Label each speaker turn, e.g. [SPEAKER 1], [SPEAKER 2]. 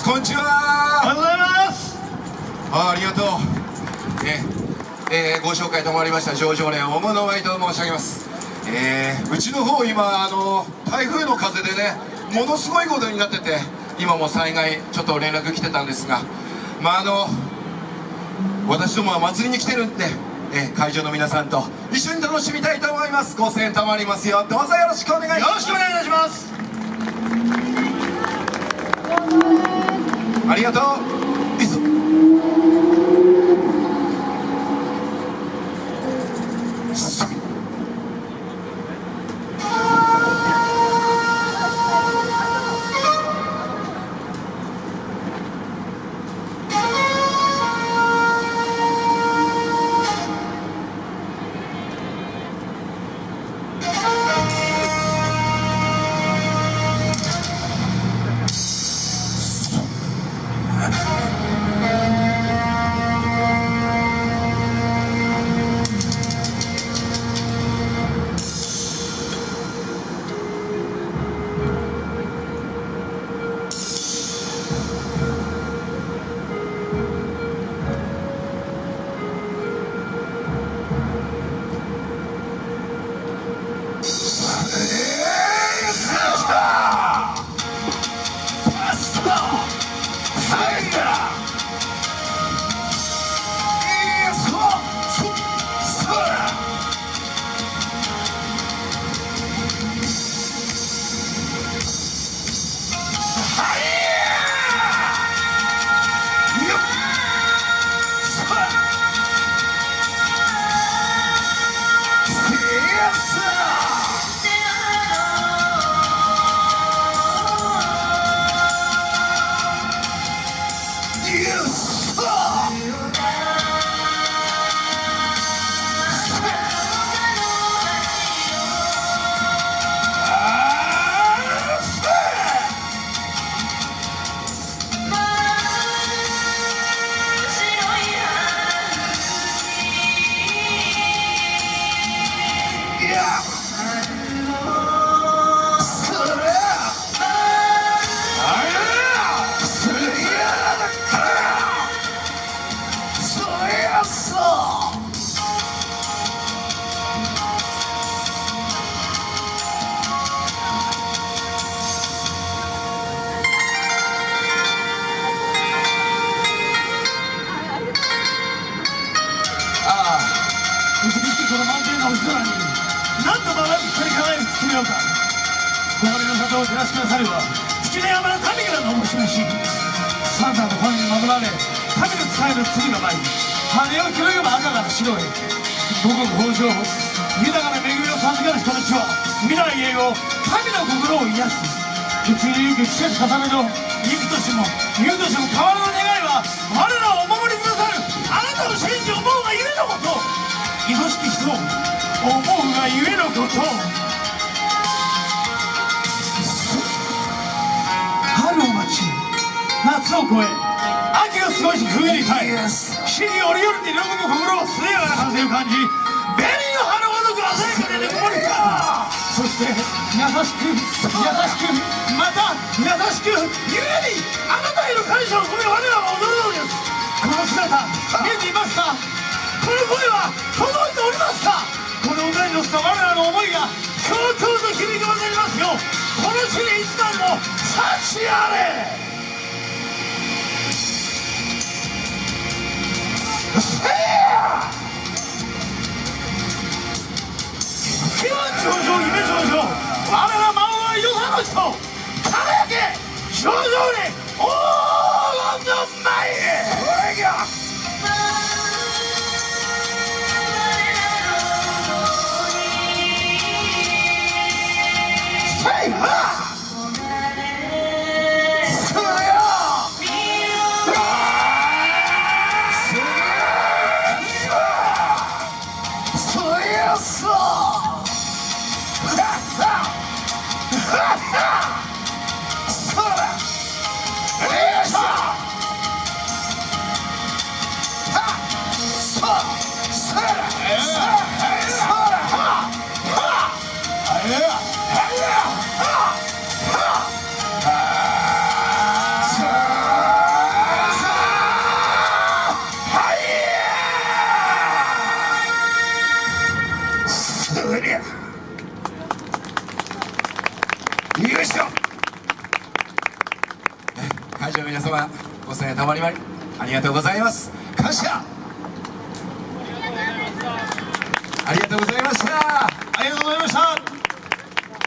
[SPEAKER 1] ます。こんにちは。
[SPEAKER 2] おはようございます。
[SPEAKER 1] あありがとう。ええー、ご紹介賜りました上々連大物ワイと申し上げます。えー、うちの方今あの台風の風でねものすごいことになってて今も災害ちょっと連絡来てたんですがまああの私どもは祭りに来てるんで、えー、会場の皆さんと一緒に楽しみたいと思います。ご声援賜りますよ。どうぞよろしくお願いします。
[SPEAKER 2] よろしくお願いいたします
[SPEAKER 1] ありがとう。
[SPEAKER 2] こ何度もなく光り輝く月のようか。氷の里を照らしなされば月の山の神からのおもしめしサンタのファンに守られ神の使える罪が舞。い羽を広げば赤から白へ。五穀豊穣豊かな恵みを授かる人たちは未来へを神の心を癒す。血にゆく季節重ねの幾年も幾年も変わらぬ願いは我らをお守りくださる。あなたの信じ思うがゆえのこと。愛しき人を思うがゆえのこと。春を待ち夏を越え秋を過ごし冬に耐え四季折々に喜ぶ心をすやかな風を感じ紅の花ごとく鮮やかでぬくもりか。そして優しく優しくまた優しくゆえにあなたへの感謝を込め我らは踊るのです。この姿見えていますか？この声はこの歌に乗せた我らの思いが強々と響き渡りますよこの地に一番の幸あれ我ら魔王はよさの人輝け上々よっそハ様た
[SPEAKER 1] まりまりありがとうございます感謝ありがとうございました。ありがとうございました。